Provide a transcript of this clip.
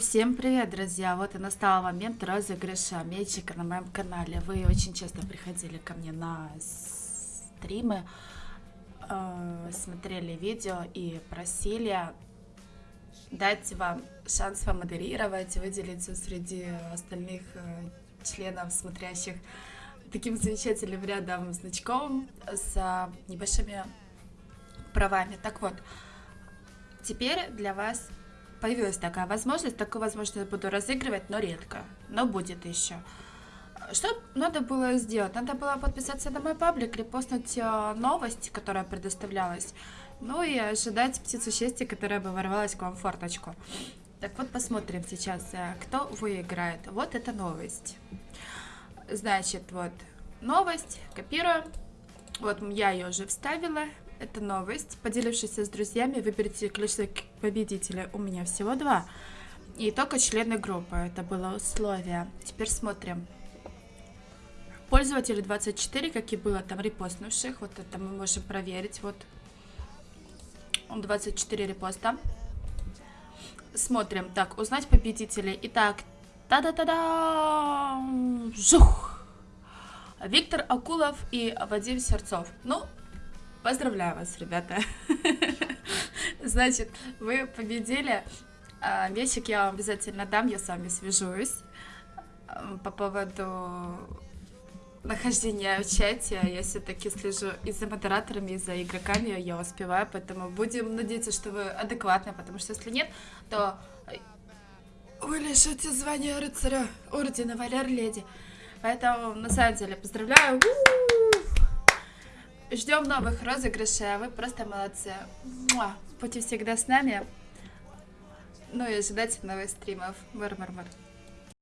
Всем привет, друзья! Вот и настал момент розыгрыша мячика на моем канале. Вы очень часто приходили ко мне на стримы, э, смотрели видео и просили дать вам шанс помодерировать, выделиться среди остальных э, членов, смотрящих таким замечательным рядом значком с небольшими правами. Так вот, теперь для вас появилась такая возможность. Такую возможность я буду разыгрывать, но редко. Но будет еще. Что надо было сделать? Надо было подписаться на мой паблик, репостнуть э, новость, которая предоставлялась. Ну и ожидать птицу счастья, которая бы ворвалась к вам в форточку. Так вот, посмотрим сейчас, э, кто выиграет. Вот эта новость. Значит, вот новость, копируем. Вот я ее уже вставила. Это новость. Поделившись с друзьями, выберите количество победителей. У меня всего два. И только члены группы. Это было условие. Теперь смотрим. Пользователи 24, как и было там репостнувших. Вот это мы можем проверить. Вот 24 репоста. Смотрим. Так, узнать победителей. Итак, та-да-та-да! Жух! Виктор Акулов и Вадим Серцов. Ну, Поздравляю вас, ребята. Значит, вы победили. Вещик я вам обязательно дам, я с вами свяжусь. По поводу нахождения в чате, я все-таки слежу и за модераторами, и за игроками, я успеваю, поэтому будем надеяться, что вы адекватны, потому что если нет, то вы лишите звания рыцаря Ордена Валер Леди. Поэтому, на самом деле, поздравляю! У -у -у! Ждем новых розыгрышей, а вы просто молодцы. Муа. Будьте всегда с нами. Ну и ожидайте новых стримов. Мар-мар-мар.